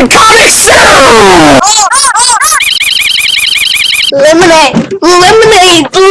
fucking coming soon! Oh, oh, oh, Lemonade! Lemonade!